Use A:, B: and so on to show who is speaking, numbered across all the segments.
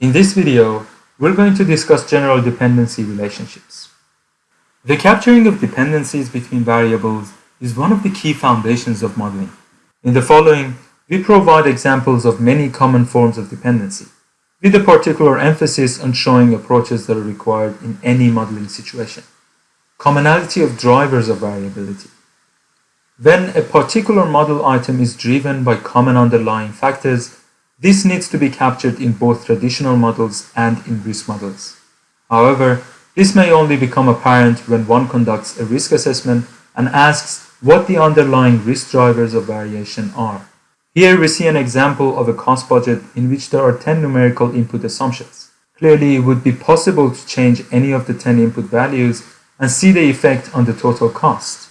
A: In this video, we're going to discuss general dependency relationships. The capturing of dependencies between variables is one of the key foundations of modeling. In the following, we provide examples of many common forms of dependency, with a particular emphasis on showing approaches that are required in any modeling situation. Commonality of drivers of variability. When a particular model item is driven by common underlying factors, this needs to be captured in both traditional models and in risk models. However, this may only become apparent when one conducts a risk assessment and asks what the underlying risk drivers of variation are. Here we see an example of a cost budget in which there are 10 numerical input assumptions. Clearly, it would be possible to change any of the 10 input values and see the effect on the total cost.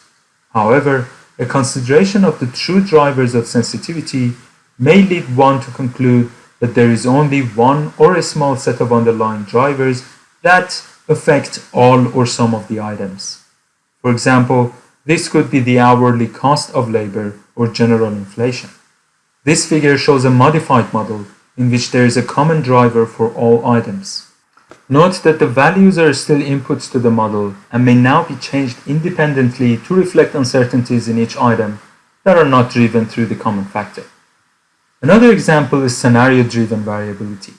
A: However, a consideration of the true drivers of sensitivity may lead one to conclude that there is only one or a small set of underlying drivers that affect all or some of the items. For example, this could be the hourly cost of labor or general inflation. This figure shows a modified model in which there is a common driver for all items. Note that the values are still inputs to the model and may now be changed independently to reflect uncertainties in each item that are not driven through the common factor. Another example is scenario-driven variability.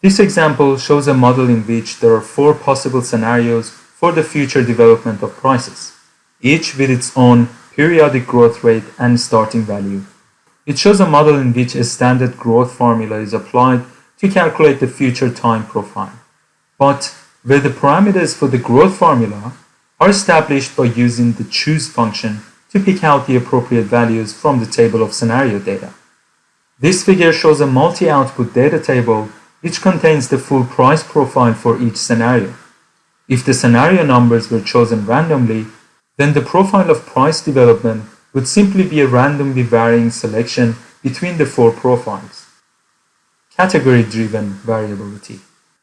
A: This example shows a model in which there are four possible scenarios for the future development of prices, each with its own periodic growth rate and starting value. It shows a model in which a standard growth formula is applied to calculate the future time profile, but where the parameters for the growth formula are established by using the choose function to pick out the appropriate values from the table of scenario data. This figure shows a multi-output data table which contains the full price profile for each scenario. If the scenario numbers were chosen randomly, then the profile of price development would simply be a randomly varying selection between the four profiles. Category-driven variability.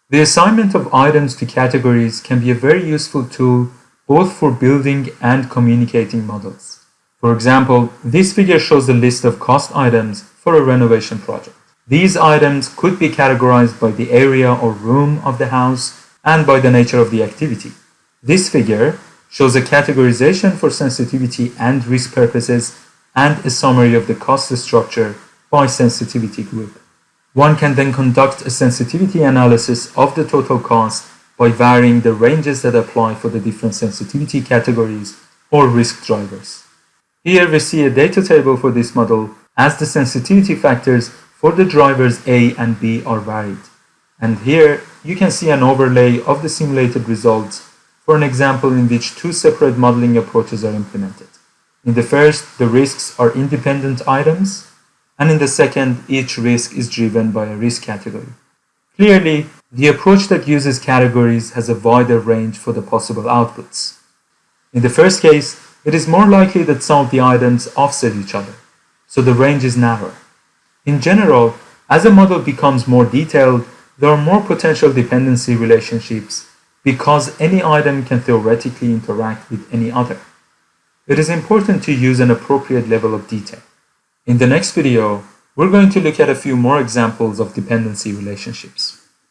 A: The assignment of items to categories can be a very useful tool both for building and communicating models. For example, this figure shows a list of cost items for a renovation project. These items could be categorized by the area or room of the house and by the nature of the activity. This figure shows a categorization for sensitivity and risk purposes and a summary of the cost structure by sensitivity group. One can then conduct a sensitivity analysis of the total cost by varying the ranges that apply for the different sensitivity categories or risk drivers. Here we see a data table for this model as the sensitivity factors for the drivers A and B are varied. And here you can see an overlay of the simulated results for an example in which two separate modeling approaches are implemented. In the first, the risks are independent items, and in the second, each risk is driven by a risk category. Clearly, the approach that uses categories has a wider range for the possible outputs. In the first case, it is more likely that some of the items offset each other so the range is narrower. In general, as a model becomes more detailed, there are more potential dependency relationships because any item can theoretically interact with any other. It is important to use an appropriate level of detail. In the next video, we're going to look at a few more examples of dependency relationships.